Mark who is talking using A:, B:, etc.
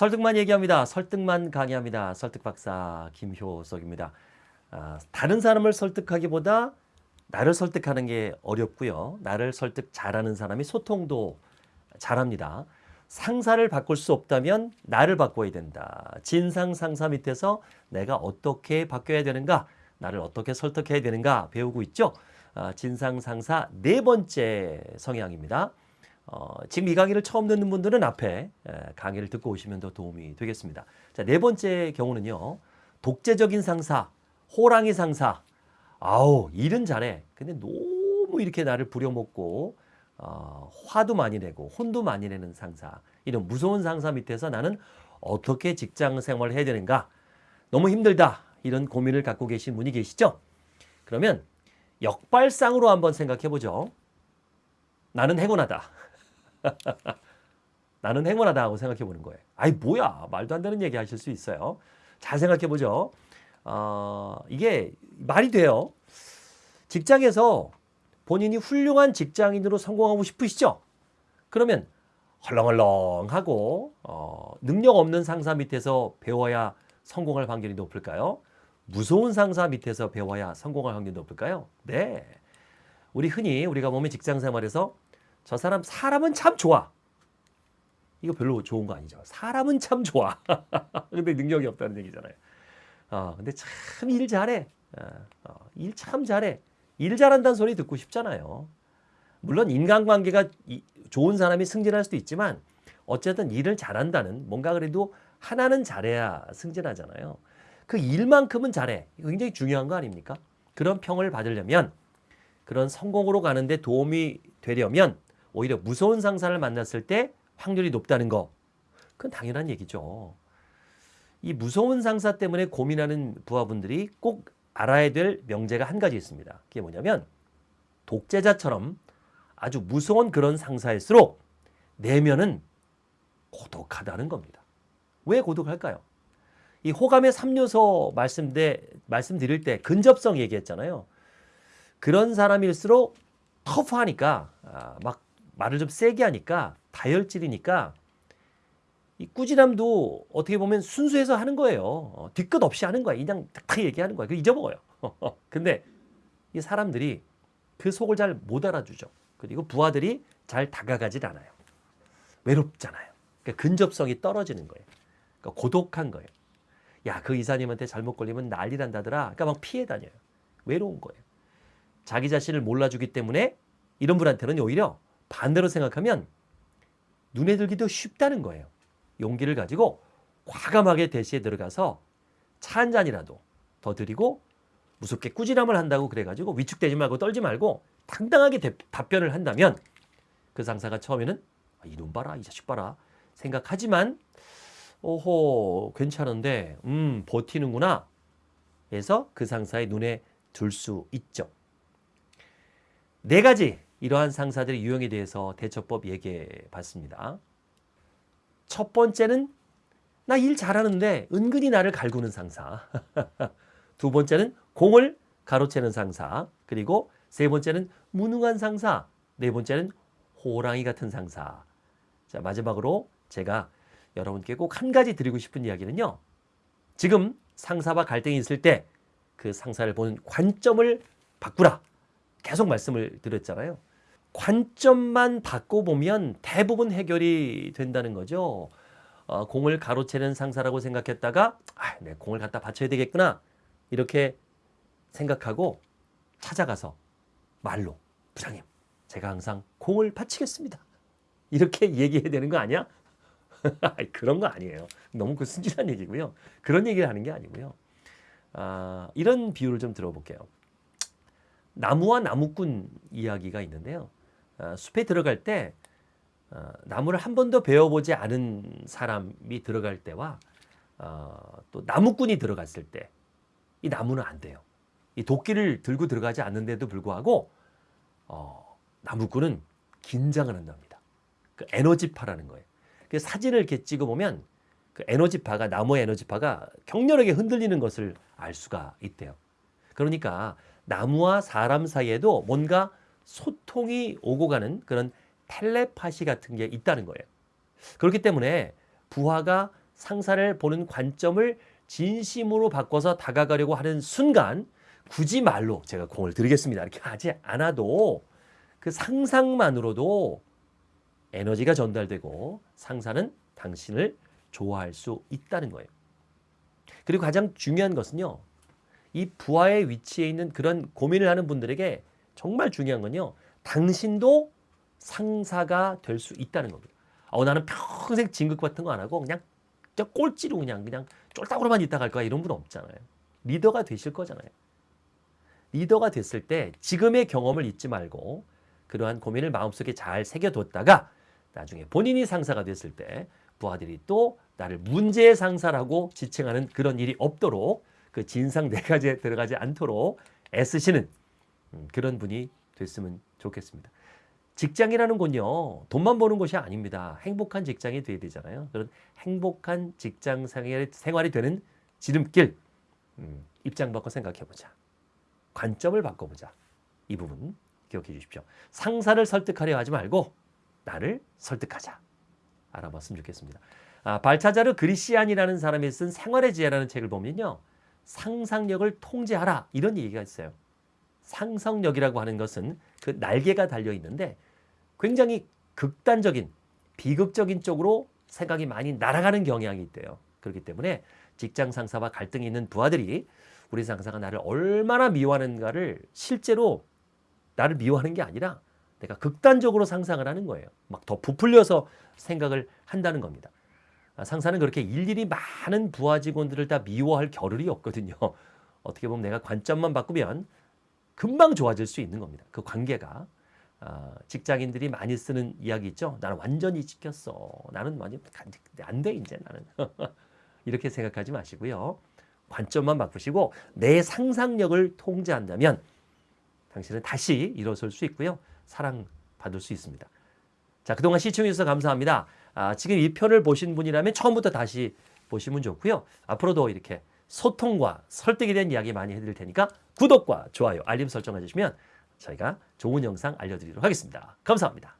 A: 설득만 얘기합니다. 설득만 강의합니다. 설득 박사 김효석입니다. 아, 다른 사람을 설득하기보다 나를 설득하는 게 어렵고요. 나를 설득 잘하는 사람이 소통도 잘합니다. 상사를 바꿀 수 없다면 나를 바꿔야 된다. 진상 상사 밑에서 내가 어떻게 바뀌어야 되는가, 나를 어떻게 설득해야 되는가 배우고 있죠. 아, 진상 상사 네 번째 성향입니다. 어, 지금 이 강의를 처음 듣는 분들은 앞에 에, 강의를 듣고 오시면 더 도움이 되겠습니다. 자, 네 번째 경우는요. 독재적인 상사, 호랑이 상사. 아우, 일은 잘해. 근데 너무 이렇게 나를 부려먹고 어, 화도 많이 내고 혼도 많이 내는 상사. 이런 무서운 상사 밑에서 나는 어떻게 직장 생활을 해야 되는가? 너무 힘들다. 이런 고민을 갖고 계신 분이 계시죠? 그러면 역발상으로 한번 생각해 보죠. 나는 행운하다. 나는 행운하다 하고 생각해 보는 거예요. 아이 뭐야 말도 안 되는 얘기 하실 수 있어요. 잘 생각해 보죠. 어, 이게 말이 돼요. 직장에서 본인이 훌륭한 직장인으로 성공하고 싶으시죠? 그러면 헐렁헐렁하고 어, 능력 없는 상사 밑에서 배워야 성공할 확률이 높을까요? 무서운 상사 밑에서 배워야 성공할 확률이 높을까요? 네. 우리 흔히 우리가 보면 직장 생활에서 저 사람 사람은 참 좋아. 이거 별로 좋은 거 아니죠. 사람은 참 좋아. 근데 능력이 없다는 얘기잖아요. 어, 근데 참 일 잘해. 어, 일참 잘해. 일 잘한다는 소리 듣고 싶잖아요. 물론 인간관계가 좋은 사람이 승진할 수도 있지만 어쨌든 일을 잘한다는 뭔가 그래도 하나는 잘해야 승진하잖아요. 그 일만큼은 잘해. 굉장히 중요한 거 아닙니까? 그런 평을 받으려면 그런 성공으로 가는데 도움이 되려면 오히려 무서운 상사를 만났을 때 확률이 높다는 거. 그건 당연한 얘기죠. 이 무서운 상사 때문에 고민하는 부하분들이 꼭 알아야 될 명제가 한 가지 있습니다. 그게 뭐냐면 독재자처럼 아주 무서운 그런 상사일수록 내면은 고독하다는 겁니다. 왜 고독할까요? 이 호감의 3요소 말씀대, 말씀드릴 때 근접성 얘기했잖아요. 그런 사람일수록 터프하니까 아, 막 말을 좀 세게 하니까 다혈질이니까 이 꾸지람도 어떻게 보면 순수해서 하는 거예요. 어, 뒤끝 없이 하는 거야. 그냥 탁탁 얘기하는 거야. 그 잊어먹어요. 근데 이 사람들이 그 속을 잘 못 알아주죠. 그리고 부하들이 잘 다가가질 않아요. 외롭잖아요. 그러니까 근접성이 떨어지는 거예요. 그러니까 고독한 거예요. 야, 그 이사님한테 잘못 걸리면 난리 난다더라. 그러니까 막 피해 다녀요. 외로운 거예요. 자기 자신을 몰라주기 때문에 이런 분한테는 오히려 반대로 생각하면 눈에 들기도 쉽다는 거예요. 용기를 가지고 과감하게 대시에 들어가서 차 한 잔이라도 더 드리고 무섭게 꾸지람을 한다고 그래가지고 위축되지 말고 떨지 말고 당당하게 대, 답변을 한다면 그 상사가 처음에는 아, 이놈 봐라 이 자식 봐라 생각하지만 오호 괜찮은데 음 버티는구나 해서 그 상사의 눈에 들수 있죠. 네 가지 이러한 상사들의 유형에 대해서 대처법 얘기해 봤습니다. 첫 번째는 나 일 잘하는데 은근히 나를 갈구는 상사. 두 번째는 공을 가로채는 상사. 그리고 세 번째는 무능한 상사. 네 번째는 호랑이 같은 상사. 자, 마지막으로 제가 여러분께 꼭 한 가지 드리고 싶은 이야기는요. 지금 상사와 갈등이 있을 때 그 상사를 보는 관점을 바꾸라. 계속 말씀을 드렸잖아요. 관점만 바꿔보면 대부분 해결이 된다는 거죠. 어, 공을 가로채는 상사라고 생각했다가 아, 내 공을 갖다 받쳐야 되겠구나 이렇게 생각하고 찾아가서 말로 부장님 제가 항상 공을 바치겠습니다. 이렇게 얘기해야 되는 거 아니야? 그런 거 아니에요. 너무 그 순진한 얘기고요. 그런 얘기를 하는 게 아니고요. 아, 이런 비유를 좀 들어볼게요. 나무와 나무꾼 이야기가 있는데요. 아, 숲에 들어갈 때 아, 나무를 한 번도 배워보지 않은 사람이 들어갈 때와 어, 또 나무꾼이 들어갔을 때 이 나무는 안 돼요. 이 도끼를 들고 들어가지 않는데도 불구하고 어, 나무꾼은 긴장을 한답니다. 그 에너지파라는 거예요. 그 사진을 이렇게 찍어보면 그 에너지파가 나무의 에너지파가 격렬하게 흔들리는 것을 알 수가 있대요. 그러니까 나무와 사람 사이에도 뭔가 소통이 오고 가는 그런 텔레파시 같은 게 있다는 거예요. 그렇기 때문에 부하가 상사를 보는 관점을 진심으로 바꿔서 다가가려고 하는 순간 굳이 말로 제가 공을 드리겠습니다. 이렇게 하지 않아도 그 상상만으로도 에너지가 전달되고 상사는 당신을 좋아할 수 있다는 거예요. 그리고 가장 중요한 것은요. 이 부하의 위치에 있는 그런 고민을 하는 분들에게 정말 중요한 건요. 당신도 상사가 될 수 있다는 겁니다. 어, 나는 평생 진급 같은 거 안 하고 그냥 저 꼴찌로 그냥 그냥 쫄딱으로만 있다 갈 거야 이런 분 없잖아요. 리더가 되실 거잖아요. 리더가 됐을 때 지금의 경험을 잊지 말고 그러한 고민을 마음속에 잘 새겨뒀다가 나중에 본인이 상사가 됐을 때 부하들이 또 나를 문제의 상사라고 지칭하는 그런 일이 없도록 그 진상 네 가지에 들어가지 않도록 애쓰시는 음, 그런 분이 됐으면 좋겠습니다. 직장이라는 건요, 돈만 버는 것이 아닙니다. 행복한 직장이 돼야 되잖아요. 그런 행복한 직장 생활이 되는 지름길, 음, 입장 바꿔 생각해 보자. 관점을 바꿔보자. 이 부분 기억해 주십시오. 상사를 설득하려 하지 말고 나를 설득하자. 알아봤으면 좋겠습니다. 아, 발차자르 그리시안이라는 사람이 쓴 생활의 지혜라는 책을 보면요. 상상력을 통제하라 이런 얘기가 있어요. 상상력이라고 하는 것은 그 날개가 달려 있는데 굉장히 극단적인 비극적인 쪽으로 생각이 많이 날아가는 경향이 있대요. 그렇기 때문에 직장 상사와 갈등이 있는 부하들이 우리 상사가 나를 얼마나 미워하는가를 실제로 나를 미워하는 게 아니라 내가 극단적으로 상상을 하는 거예요. 막 더 부풀려서 생각을 한다는 겁니다. 아, 상사는 그렇게 일일이 많은 부하 직원들을 다 미워할 겨를이 없거든요. 어떻게 보면 내가 관점만 바꾸면 금방 좋아질 수 있는 겁니다. 그 관계가. 아, 직장인들이 많이 쓰는 이야기 있죠. 나는 완전히 지켰어. 나는 완전 안 돼, 이제 나는. 이렇게 생각하지 마시고요. 관점만 바꾸시고 내 상상력을 통제한다면 당신은 다시 일어설 수 있고요. 사랑받을 수 있습니다. 자, 그동안 시청해주셔서 감사합니다. 아, 지금 이 편을 보신 분이라면 처음부터 다시 보시면 좋고요. 앞으로도 이렇게 소통과 설득에 대한 이야기 많이 해드릴 테니까 구독과 좋아요, 알림 설정 해주시면 저희가 좋은 영상 알려드리도록 하겠습니다. 감사합니다.